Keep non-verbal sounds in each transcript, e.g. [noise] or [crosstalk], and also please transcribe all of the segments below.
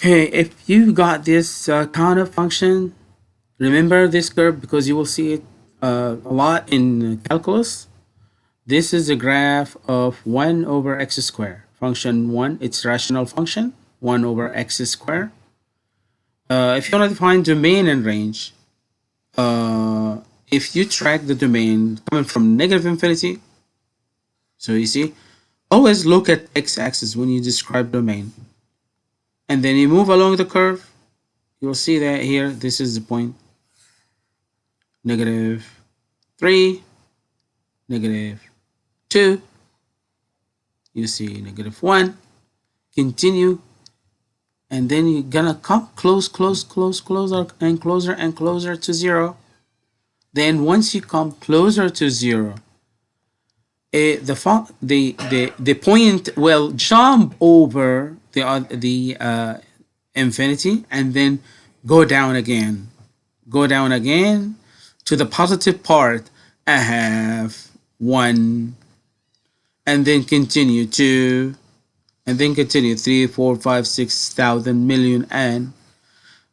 Okay, if you got this uh, kind of function, remember this curve because you will see it uh, a lot in calculus. This is a graph of 1 over x squared. Function 1, it's rational function, 1 over x squared. Uh, if you want to define domain and range, uh, if you track the domain coming from negative infinity, so you see, always look at x-axis when you describe domain. And then you move along the curve, you'll see that here, this is the point, negative 3, negative 2, you see negative 1, continue, and then you're gonna come close, close, close, closer, and closer and closer to 0. Then once you come closer to 0, uh, the, the, the, the point will jump over the, uh, the uh, infinity and then go down again. Go down again to the positive part. I have one and then continue two and then continue three, four, five, six thousand million and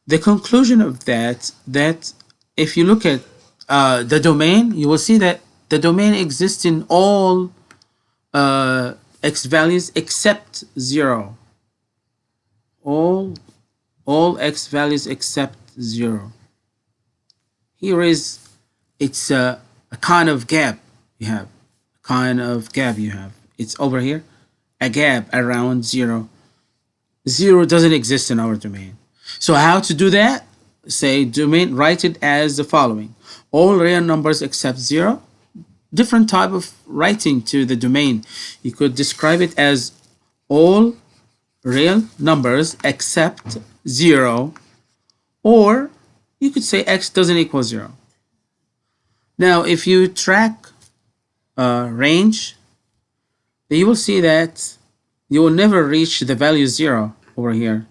the conclusion of that that if you look at uh, the domain, you will see that the domain exists in all uh, x values except 0. All, all x values except 0. Here is, it's a, a kind of gap you have. A kind of gap you have. It's over here, a gap around 0. 0 doesn't exist in our domain. So how to do that? Say domain, write it as the following. All real numbers except 0 different type of writing to the domain. You could describe it as all real numbers except 0 or you could say x doesn't equal 0. Now if you track uh, range you will see that you will never reach the value 0 over here.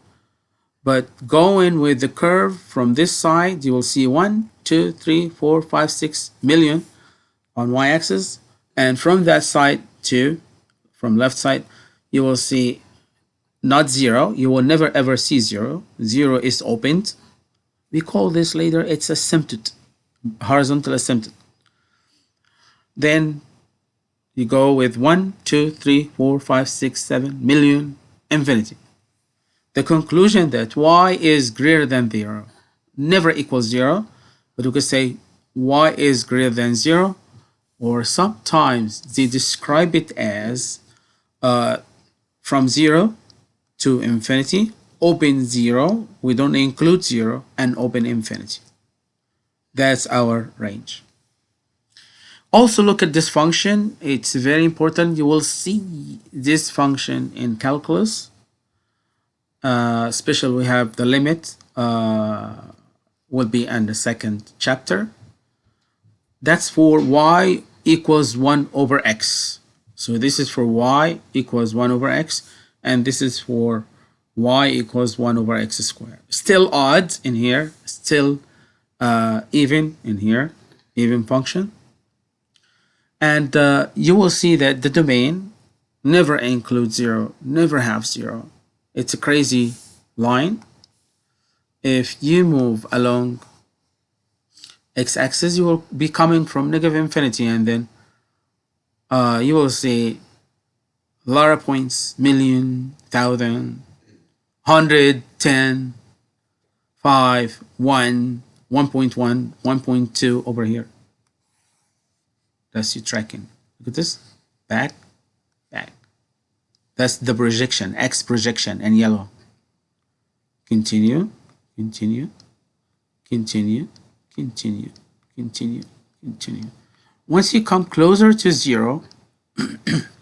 But going with the curve from this side you will see 1, 2, 3, 4, 5, 6 million on y-axis and from that side to from left side you will see not zero. You will never ever see zero. Zero is opened. We call this later it's asymptote horizontal asymptote then you go with one two three four five six seven million infinity. The conclusion that y is greater than zero never equals zero but we could say y is greater than zero or sometimes they describe it as uh, from 0 to infinity, open 0, we don't include 0, and open infinity. That's our range. Also look at this function. It's very important. You will see this function in calculus. Uh, especially we have the limit uh, will be in the second chapter. That's for y equals 1 over x. So this is for y equals 1 over x. And this is for y equals 1 over x squared. Still odd in here. Still uh, even in here. Even function. And uh, you will see that the domain never includes 0. Never have 0. It's a crazy line. If you move along x-axis, you will be coming from negative infinity and then uh, you will see a lot of points, million, thousand, hundred, ten, five, one, 1.1, 1.2 over here. That's you tracking. Look at this. Back, back. That's the projection, X projection and yellow. Continue, continue, continue, continue, continue, continue. Once you come closer to zero, [clears throat]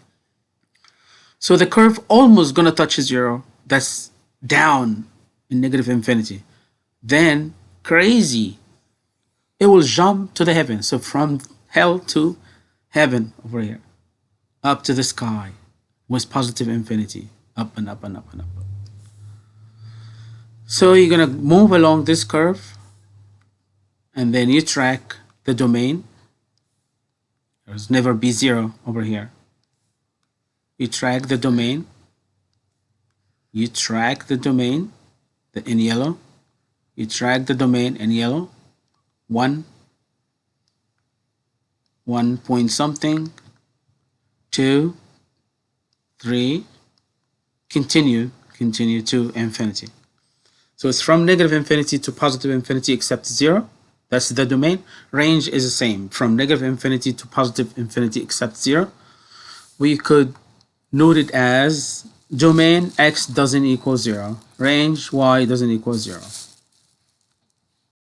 so the curve almost gonna touch zero, that's down in negative infinity. Then crazy, it will jump to the heaven. So from hell to heaven over here, up to the sky with positive infinity, up and up and up and up. So you're gonna move along this curve and then you track the domain. There's never be zero over here. You track the domain. You track the domain. the, in yellow. You track the domain in yellow. 1, 1 point something, 2, 3, continue, continue to infinity. So it's from negative infinity to positive infinity except 0. That's the domain. Range is the same from negative infinity to positive infinity except 0. We could note it as domain x doesn't equal 0. Range y doesn't equal 0.